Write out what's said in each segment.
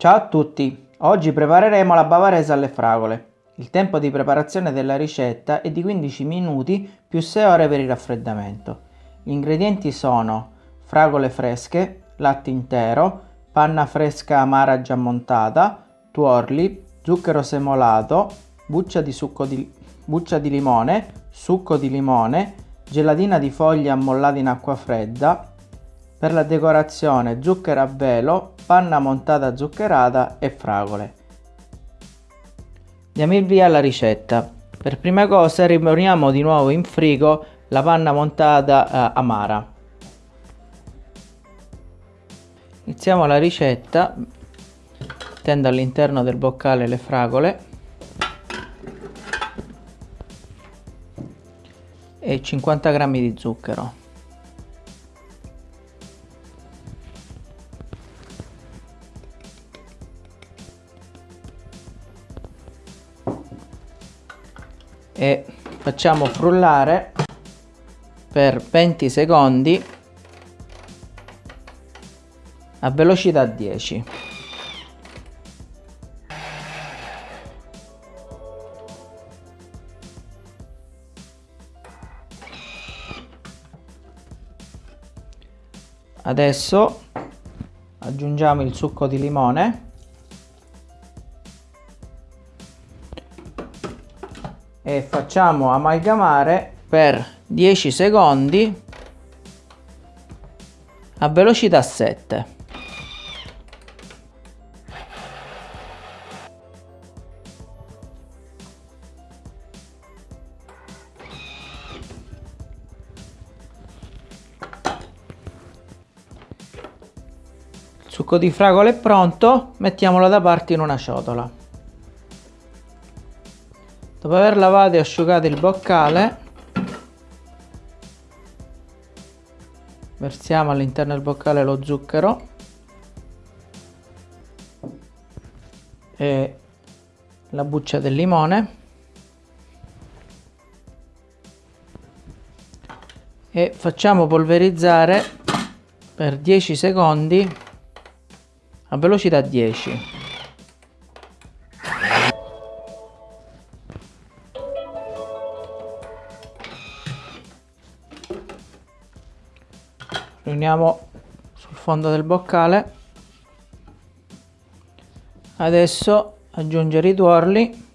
Ciao a tutti! Oggi prepareremo la bavarese alle fragole. Il tempo di preparazione della ricetta è di 15 minuti più 6 ore per il raffreddamento. Gli ingredienti sono fragole fresche, latte intero, panna fresca amara già montata, tuorli, zucchero semolato, buccia di, succo di, buccia di limone, succo di limone, gelatina di foglia ammollata in acqua fredda, per la decorazione zucchero a velo, panna montata zuccherata e fragole. Diamo il via alla ricetta. Per prima cosa rimaniamo di nuovo in frigo la panna montata eh, amara. Iniziamo la ricetta mettendo all'interno del boccale le fragole e 50 g di zucchero. E facciamo frullare per 20 secondi a velocità 10 adesso aggiungiamo il succo di limone e facciamo amalgamare per 10 secondi a velocità 7 il succo di fragola è pronto mettiamolo da parte in una ciotola dopo aver lavato e asciugato il boccale versiamo all'interno del boccale lo zucchero e la buccia del limone e facciamo polverizzare per 10 secondi a velocità 10 riuniamo sul fondo del boccale. Adesso aggiungere i tuorli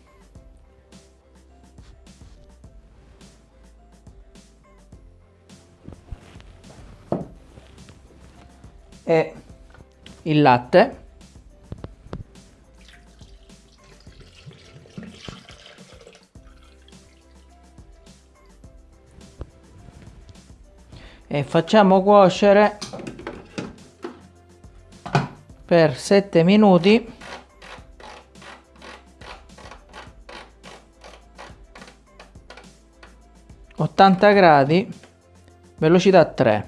e il latte e facciamo cuocere per 7 minuti. ottanta gradi velocità 3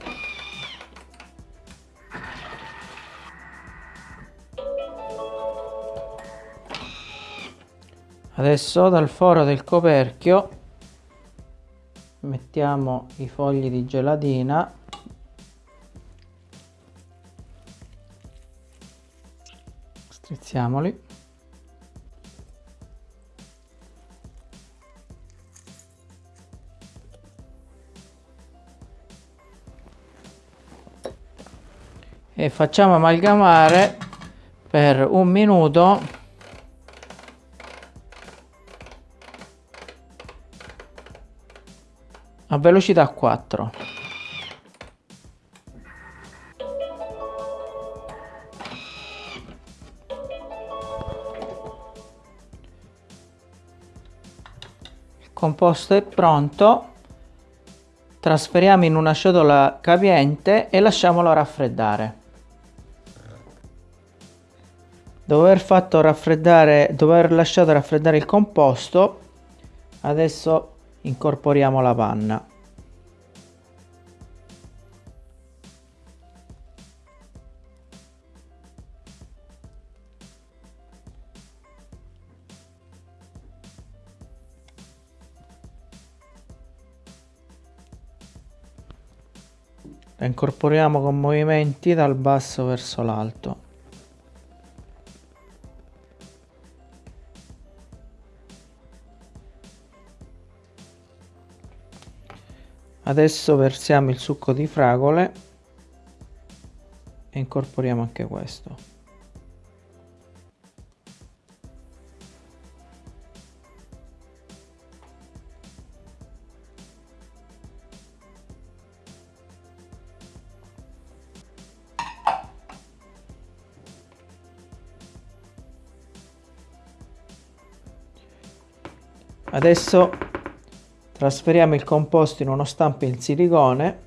adesso dal foro del coperchio mettiamo i fogli di gelatina. Strizziamoli. E facciamo amalgamare per un minuto a velocità 4 il composto è pronto. Trasferiamo in una ciotola capiente e lasciamolo raffreddare. Dopo aver fatto raffreddare dopo aver lasciato raffreddare il composto adesso incorporiamo la panna. La incorporiamo con movimenti dal basso verso l'alto Adesso versiamo il succo di fragole e incorporiamo anche questo. Adesso trasferiamo il composto in uno stampo in silicone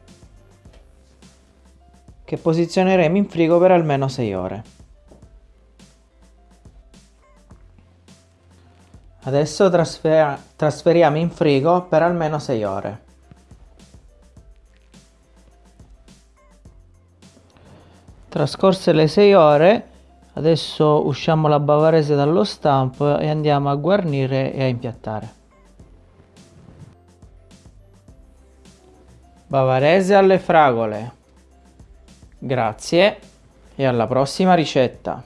che posizioneremo in frigo per almeno 6 ore. Adesso trasferiamo in frigo per almeno 6 ore. Trascorse le 6 ore, adesso usciamo la bavarese dallo stampo e andiamo a guarnire e a impiattare. Bavarese alle fragole. Grazie e alla prossima ricetta.